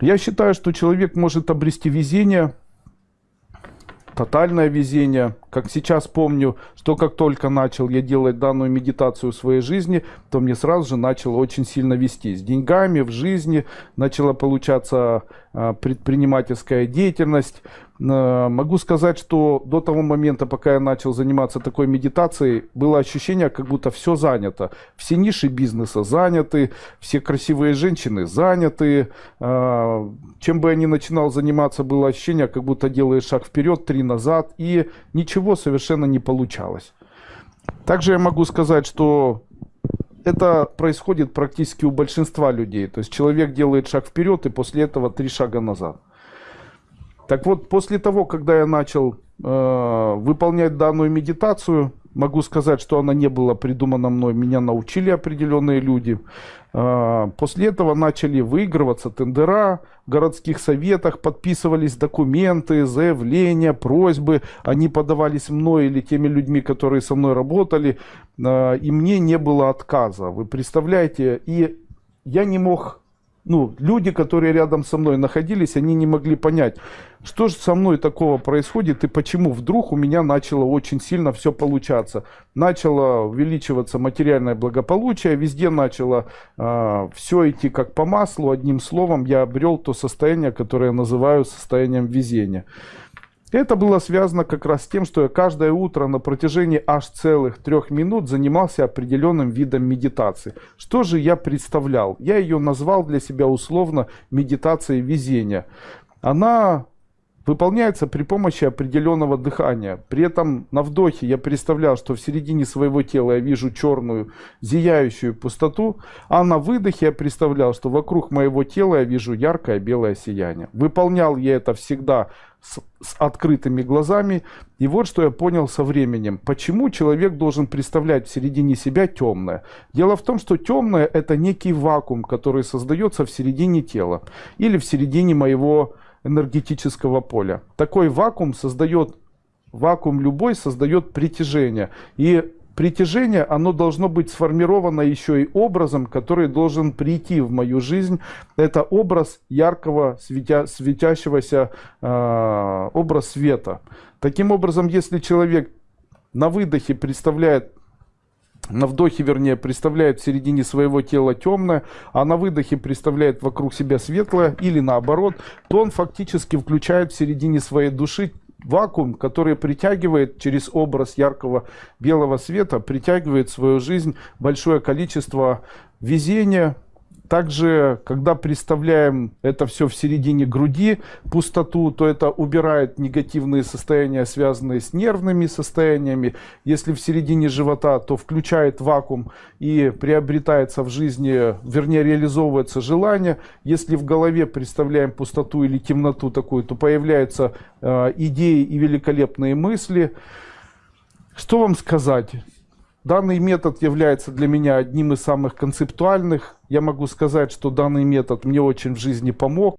Я считаю, что человек может обрести везение, тотальное везение. Как сейчас помню, что как только начал я делать данную медитацию в своей жизни, то мне сразу же начало очень сильно вести. С деньгами, в жизни начала получаться а, предпринимательская деятельность. А, могу сказать, что до того момента, пока я начал заниматься такой медитацией, было ощущение, как будто все занято. Все ниши бизнеса заняты, все красивые женщины заняты. А, чем бы я ни начинал заниматься, было ощущение, как будто делаешь шаг вперед, три назад, и ничего совершенно не получалось. Также я могу сказать, что это происходит практически у большинства людей. То есть человек делает шаг вперед и после этого три шага назад. Так вот, после того, когда я начал э, выполнять данную медитацию, могу сказать, что она не была придумана мной, меня научили определенные люди. Э, после этого начали выигрываться тендера в городских советах, подписывались документы, заявления, просьбы. Они подавались мной или теми людьми, которые со мной работали, э, и мне не было отказа. Вы представляете? И я не мог ну, люди, которые рядом со мной находились, они не могли понять, что же со мной такого происходит и почему вдруг у меня начало очень сильно все получаться. Начало увеличиваться материальное благополучие, везде начало э, а, все идти как по маслу. Одним словом, я обрел то состояние, которое я называю состоянием везения. Это было связано как раз с тем, что я каждое утро на протяжении аж целых трех минут занимался определенным видом медитации. Что же я представлял? Я ее назвал для себя условно медитацией везения. Она выполняется при помощи определенного дыхания. При этом на вдохе я представлял, что в середине своего тела я вижу черную зияющую пустоту, а на выдохе я представлял, что вокруг моего тела я вижу яркое белое сияние. Выполнял я это всегда с, с открытыми глазами. И вот что я понял со временем. Почему человек должен представлять в середине себя темное? Дело в том, что темное это некий вакуум, который создается в середине тела или в середине моего энергетического поля. Такой вакуум создает, вакуум любой создает притяжение. И притяжение, оно должно быть сформировано еще и образом, который должен прийти в мою жизнь. Это образ яркого, светя, светящегося, э, образ света. Таким образом, если человек на выдохе представляет на вдохе, вернее, представляет в середине своего тела темное, а на выдохе представляет вокруг себя светлое, или наоборот, то он фактически включает в середине своей души вакуум, который притягивает через образ яркого белого света, притягивает в свою жизнь большое количество везения, также, когда представляем это все в середине груди, пустоту, то это убирает негативные состояния, связанные с нервными состояниями. Если в середине живота, то включает вакуум и приобретается в жизни, вернее реализовывается желание. Если в голове представляем пустоту или темноту такую, то появляются э, идеи и великолепные мысли. Что вам сказать? Данный метод является для меня одним из самых концептуальных. Я могу сказать, что данный метод мне очень в жизни помог.